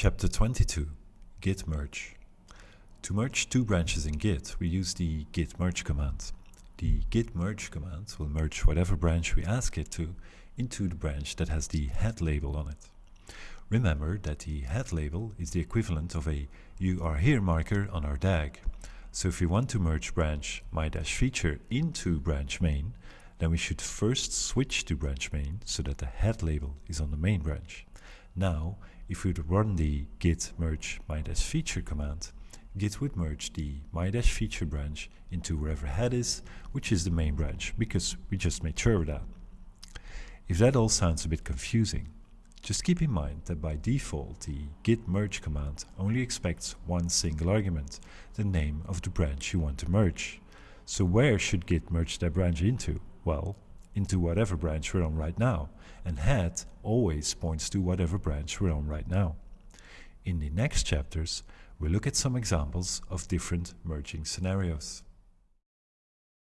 Chapter 22 Git merge. To merge two branches in Git, we use the git merge command. The git merge command will merge whatever branch we ask it to into the branch that has the head label on it. Remember that the head label is the equivalent of a you are here marker on our DAG. So if we want to merge branch my-feature into branch main, then we should first switch to branch main so that the head label is on the main branch. Now, if we would run the git merge my-feature command, git would merge the my-feature branch into wherever head is, which is the main branch, because we just made sure of that. If that all sounds a bit confusing, just keep in mind that by default the git merge command only expects one single argument, the name of the branch you want to merge. So where should git merge that branch into? Well, into whatever branch we're on right now, and head always points to whatever branch we're on right now. In the next chapters, we'll look at some examples of different merging scenarios.